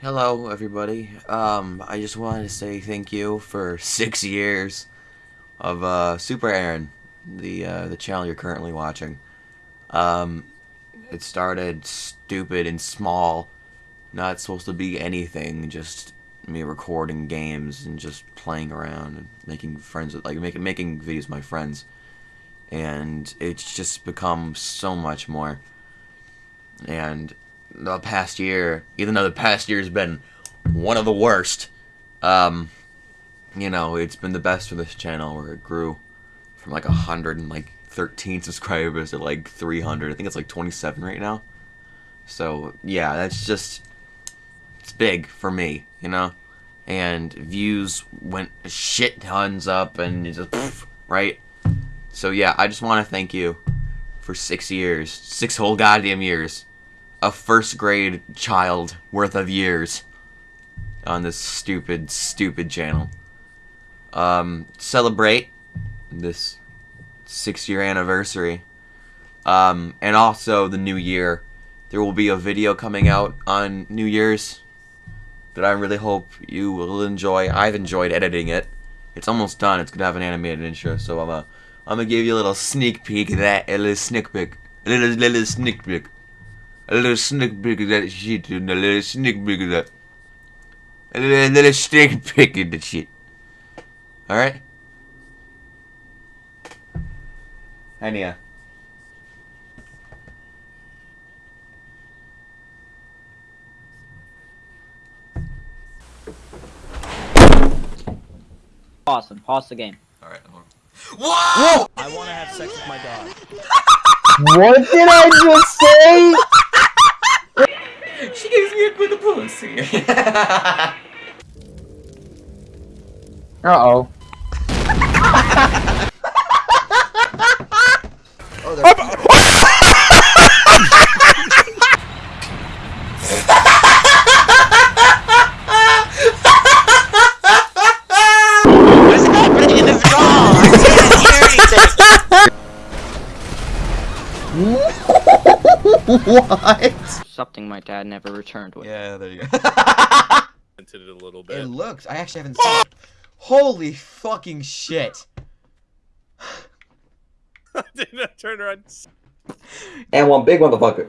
Hello, everybody. Um, I just wanted to say thank you for six years of uh, Super Aaron, the uh, the channel you're currently watching. Um, it started stupid and small, not supposed to be anything, just me recording games and just playing around and making friends with, like making making videos with my friends, and it's just become so much more. And the past year, even though the past year has been one of the worst, um, you know, it's been the best for this channel where it grew from like a hundred and like thirteen subscribers to like three hundred. I think it's like twenty seven right now. So yeah, that's just it's big for me, you know. And views went shit tons up, and just poof, right. So yeah, I just want to thank you for six years, six whole goddamn years a first grade child worth of years on this stupid, stupid channel. Um, celebrate this six year anniversary. Um, and also the new year. There will be a video coming out on New Year's that I really hope you will enjoy. I've enjoyed editing it. It's almost done. It's gonna have an animated intro, so I'm gonna I'm gonna give you a little sneak peek of that, a little sneak peek, a little little sneak peek. A little sneak peek of that shit, and a little sneak peek of that. A little, a little sneak peek of the shit. Alright? Uh. Ania. Awesome. Pause the game. Alright, Whoa! I want to have sex with my dog. What did I just say? She gives me a good pussy. Uh oh. What's happening in this car? I can't hear anything. what? Something my dad never returned with. Yeah, there you go. Into it a little bit. it looks. I actually haven't seen it. Holy fucking shit. Did not turn around. And one big motherfucker.